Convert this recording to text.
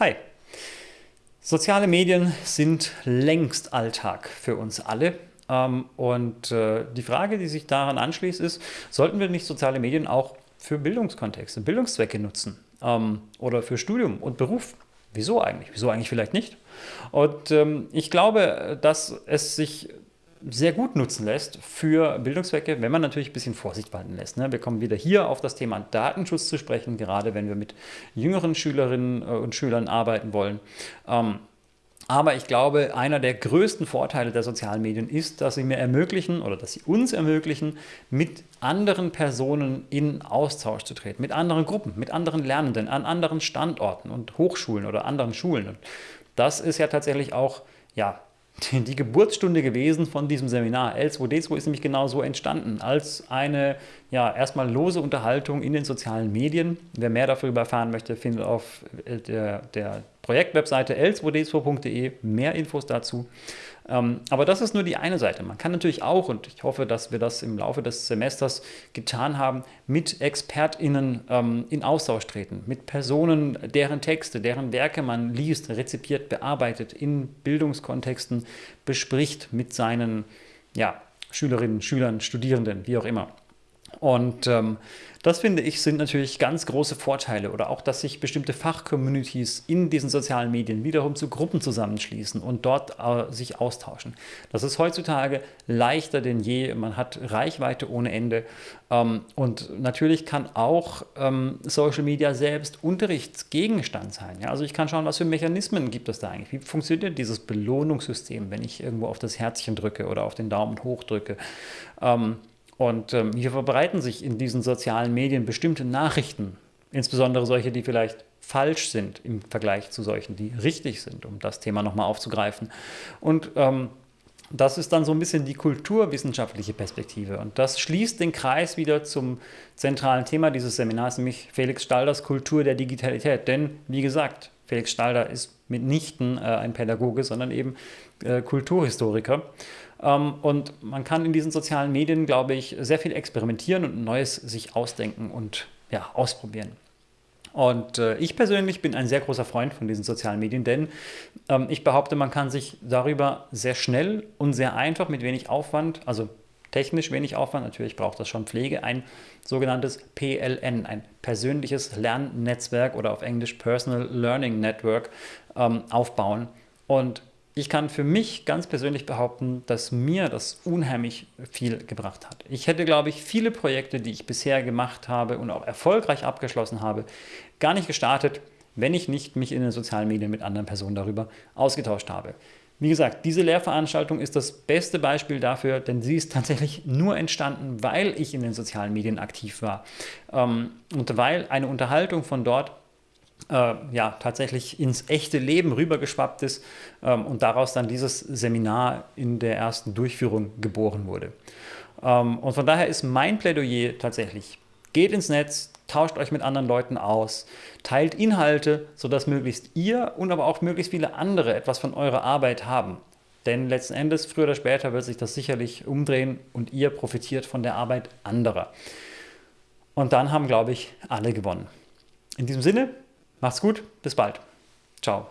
Hi! Soziale Medien sind längst Alltag für uns alle. Ähm, und äh, die Frage, die sich daran anschließt, ist, sollten wir nicht soziale Medien auch für Bildungskontexte, Bildungszwecke nutzen ähm, oder für Studium und Beruf? Wieso eigentlich? Wieso eigentlich vielleicht nicht? Und ähm, ich glaube, dass es sich sehr gut nutzen lässt für Bildungszwecke, wenn man natürlich ein bisschen Vorsicht walten lässt. Ne? Wir kommen wieder hier auf das Thema Datenschutz zu sprechen, gerade wenn wir mit jüngeren Schülerinnen äh, und Schülern arbeiten wollen. Ähm, aber ich glaube, einer der größten Vorteile der sozialen Medien ist, dass sie mir ermöglichen oder dass sie uns ermöglichen, mit anderen Personen in Austausch zu treten, mit anderen Gruppen, mit anderen Lernenden an anderen Standorten und Hochschulen oder anderen Schulen. Und das ist ja tatsächlich auch ja, die Geburtsstunde gewesen von diesem Seminar. L2D2 ist nämlich genau so entstanden, als eine ja, erstmal lose Unterhaltung in den sozialen Medien. Wer mehr darüber erfahren möchte, findet auf der, der Projektwebseite l2d2.de mehr Infos dazu. Ähm, aber das ist nur die eine Seite. Man kann natürlich auch, und ich hoffe, dass wir das im Laufe des Semesters getan haben, mit ExpertInnen ähm, in Austausch treten, mit Personen, deren Texte, deren Werke man liest, rezipiert, bearbeitet, in Bildungskontexten bespricht mit seinen ja, Schülerinnen, Schülern, Studierenden, wie auch immer. Und ähm, das finde ich sind natürlich ganz große Vorteile oder auch, dass sich bestimmte Fachcommunities in diesen sozialen Medien wiederum zu Gruppen zusammenschließen und dort äh, sich austauschen. Das ist heutzutage leichter denn je. Man hat Reichweite ohne Ende ähm, und natürlich kann auch ähm, Social Media selbst Unterrichtsgegenstand sein. Ja? Also ich kann schauen, was für Mechanismen gibt es da eigentlich. Wie funktioniert dieses Belohnungssystem, wenn ich irgendwo auf das Herzchen drücke oder auf den Daumen hoch drücke? Ähm, und ähm, hier verbreiten sich in diesen sozialen Medien bestimmte Nachrichten, insbesondere solche, die vielleicht falsch sind im Vergleich zu solchen, die richtig sind, um das Thema nochmal aufzugreifen. Und ähm, das ist dann so ein bisschen die kulturwissenschaftliche Perspektive. Und das schließt den Kreis wieder zum zentralen Thema dieses Seminars, nämlich Felix Stalders Kultur der Digitalität. Denn, wie gesagt, Felix Stalder ist mitnichten äh, ein Pädagoge, sondern eben äh, Kulturhistoriker. Ähm, und man kann in diesen sozialen Medien, glaube ich, sehr viel experimentieren und Neues sich ausdenken und ja, ausprobieren. Und äh, ich persönlich bin ein sehr großer Freund von diesen sozialen Medien, denn ähm, ich behaupte, man kann sich darüber sehr schnell und sehr einfach mit wenig Aufwand, also technisch wenig Aufwand, natürlich braucht das schon Pflege, ein sogenanntes PLN, ein persönliches Lernnetzwerk oder auf Englisch Personal Learning Network ähm, aufbauen. Und ich kann für mich ganz persönlich behaupten, dass mir das unheimlich viel gebracht hat. Ich hätte, glaube ich, viele Projekte, die ich bisher gemacht habe und auch erfolgreich abgeschlossen habe, gar nicht gestartet, wenn ich nicht mich in den sozialen Medien mit anderen Personen darüber ausgetauscht habe. Wie gesagt, diese Lehrveranstaltung ist das beste Beispiel dafür, denn sie ist tatsächlich nur entstanden, weil ich in den sozialen Medien aktiv war ähm, und weil eine Unterhaltung von dort äh, ja, tatsächlich ins echte Leben rübergeschwappt ist ähm, und daraus dann dieses Seminar in der ersten Durchführung geboren wurde. Ähm, und von daher ist mein Plädoyer tatsächlich, geht ins Netz, tauscht euch mit anderen Leuten aus, teilt Inhalte, sodass möglichst ihr und aber auch möglichst viele andere etwas von eurer Arbeit haben. Denn letzten Endes, früher oder später, wird sich das sicherlich umdrehen und ihr profitiert von der Arbeit anderer. Und dann haben, glaube ich, alle gewonnen. In diesem Sinne, Macht's gut, bis bald. Ciao.